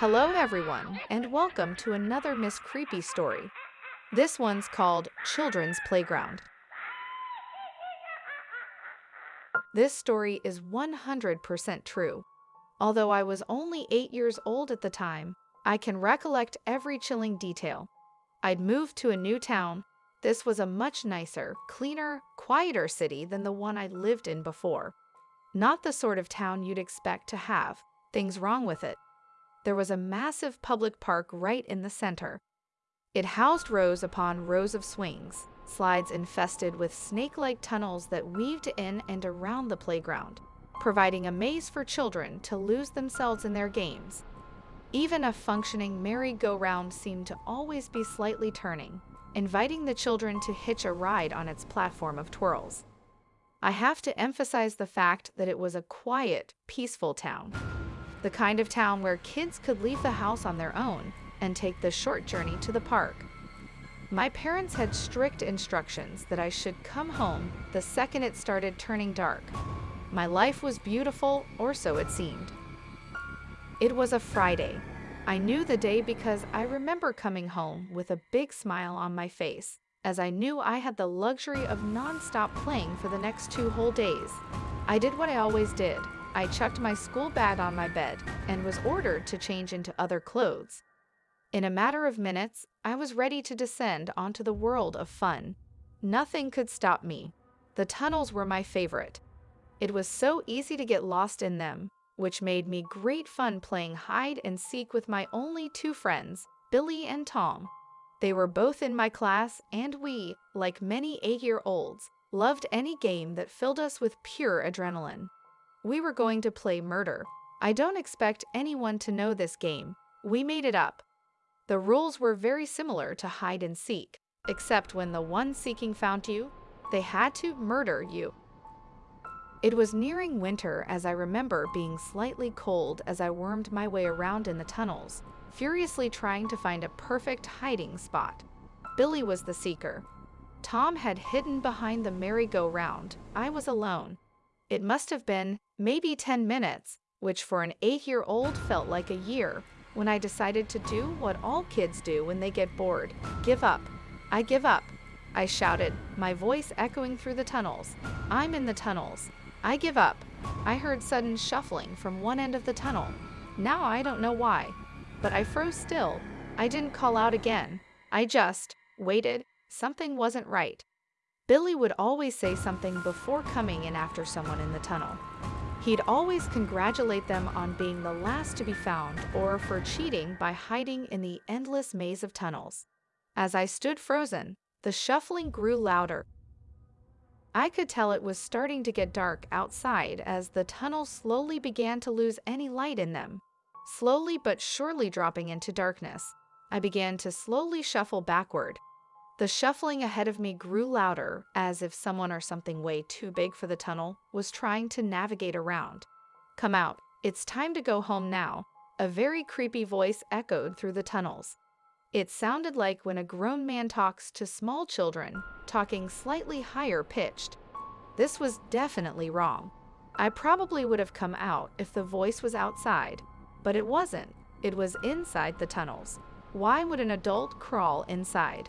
Hello, everyone, and welcome to another Miss Creepy story. This one's called Children's Playground. This story is 100% true. Although I was only 8 years old at the time, I can recollect every chilling detail. I'd moved to a new town. This was a much nicer, cleaner, quieter city than the one I'd lived in before. Not the sort of town you'd expect to have things wrong with it. There was a massive public park right in the center. It housed rows upon rows of swings, slides infested with snake-like tunnels that weaved in and around the playground, providing a maze for children to lose themselves in their games. Even a functioning merry-go-round seemed to always be slightly turning, inviting the children to hitch a ride on its platform of twirls. I have to emphasize the fact that it was a quiet, peaceful town. The kind of town where kids could leave the house on their own and take the short journey to the park. My parents had strict instructions that I should come home the second it started turning dark. My life was beautiful, or so it seemed. It was a Friday. I knew the day because I remember coming home with a big smile on my face, as I knew I had the luxury of non-stop playing for the next two whole days. I did what I always did. I chucked my school bag on my bed and was ordered to change into other clothes. In a matter of minutes, I was ready to descend onto the world of fun. Nothing could stop me. The tunnels were my favorite. It was so easy to get lost in them, which made me great fun playing hide and seek with my only two friends, Billy and Tom. They were both in my class, and we, like many eight-year-olds, loved any game that filled us with pure adrenaline. We were going to play murder. I don't expect anyone to know this game. We made it up. The rules were very similar to hide and seek, except when the one seeking found you, they had to murder you. It was nearing winter as I remember being slightly cold as I wormed my way around in the tunnels, furiously trying to find a perfect hiding spot. Billy was the seeker. Tom had hidden behind the merry-go-round. I was alone. It must have been maybe 10 minutes, which for an eight-year-old felt like a year, when I decided to do what all kids do when they get bored, give up. I give up. I shouted, my voice echoing through the tunnels. I'm in the tunnels. I give up. I heard sudden shuffling from one end of the tunnel. Now I don't know why, but I froze still. I didn't call out again. I just waited. Something wasn't right. Billy would always say something before coming in after someone in the tunnel. He'd always congratulate them on being the last to be found or for cheating by hiding in the endless maze of tunnels. As I stood frozen, the shuffling grew louder I could tell it was starting to get dark outside as the tunnels slowly began to lose any light in them. Slowly but surely dropping into darkness, I began to slowly shuffle backward. The shuffling ahead of me grew louder, as if someone or something way too big for the tunnel was trying to navigate around. Come out, it's time to go home now, a very creepy voice echoed through the tunnels. It sounded like when a grown man talks to small children, talking slightly higher pitched. This was definitely wrong. I probably would have come out if the voice was outside, but it wasn't. It was inside the tunnels. Why would an adult crawl inside?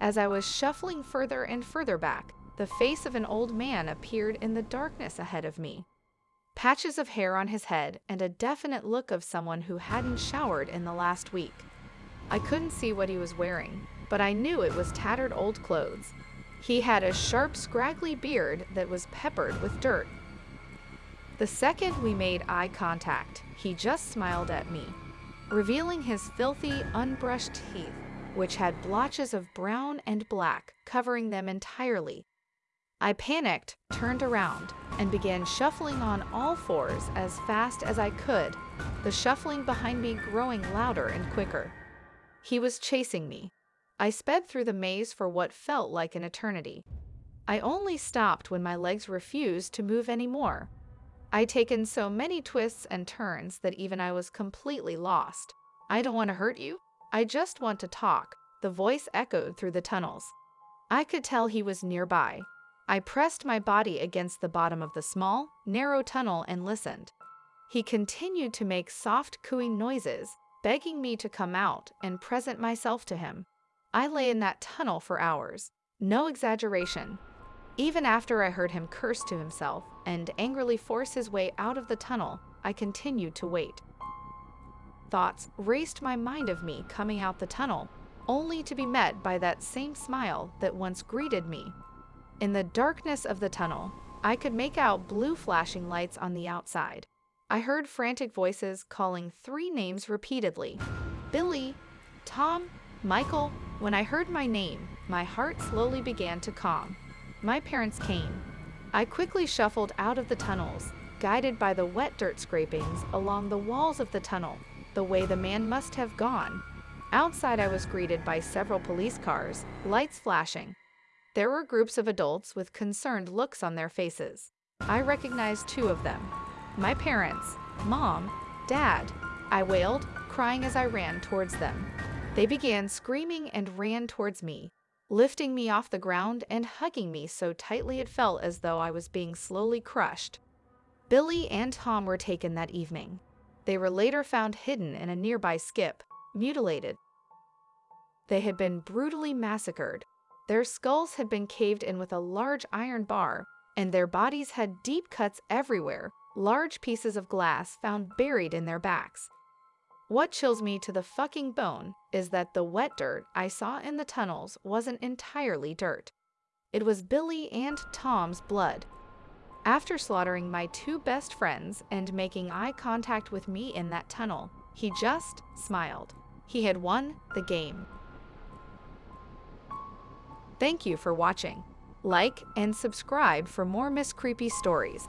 As I was shuffling further and further back, the face of an old man appeared in the darkness ahead of me. Patches of hair on his head and a definite look of someone who hadn't showered in the last week. I couldn't see what he was wearing, but I knew it was tattered old clothes. He had a sharp, scraggly beard that was peppered with dirt. The second we made eye contact, he just smiled at me, revealing his filthy, unbrushed teeth, which had blotches of brown and black covering them entirely. I panicked, turned around, and began shuffling on all fours as fast as I could, the shuffling behind me growing louder and quicker. He was chasing me. I sped through the maze for what felt like an eternity. I only stopped when my legs refused to move anymore. I'd taken so many twists and turns that even I was completely lost. I don't want to hurt you. I just want to talk, the voice echoed through the tunnels. I could tell he was nearby. I pressed my body against the bottom of the small, narrow tunnel and listened. He continued to make soft cooing noises, begging me to come out and present myself to him. I lay in that tunnel for hours. No exaggeration. Even after I heard him curse to himself and angrily force his way out of the tunnel, I continued to wait. Thoughts raced my mind of me coming out the tunnel, only to be met by that same smile that once greeted me. In the darkness of the tunnel, I could make out blue flashing lights on the outside. I heard frantic voices calling three names repeatedly Billy, Tom, Michael. When I heard my name, my heart slowly began to calm. My parents came. I quickly shuffled out of the tunnels, guided by the wet dirt scrapings along the walls of the tunnel, the way the man must have gone. Outside, I was greeted by several police cars, lights flashing. There were groups of adults with concerned looks on their faces. I recognized two of them my parents, Mom, Dad. I wailed, crying as I ran towards them. They began screaming and ran towards me, lifting me off the ground and hugging me so tightly it felt as though I was being slowly crushed. Billy and Tom were taken that evening. They were later found hidden in a nearby skip, mutilated. They had been brutally massacred. Their skulls had been caved in with a large iron bar, and their bodies had deep cuts everywhere, large pieces of glass found buried in their backs. What chills me to the fucking bone is that the wet dirt I saw in the tunnels wasn't entirely dirt. It was Billy and Tom's blood. After slaughtering my two best friends and making eye contact with me in that tunnel, he just smiled. He had won the game. Thank you for watching. Like and subscribe for more Miss Creepy stories.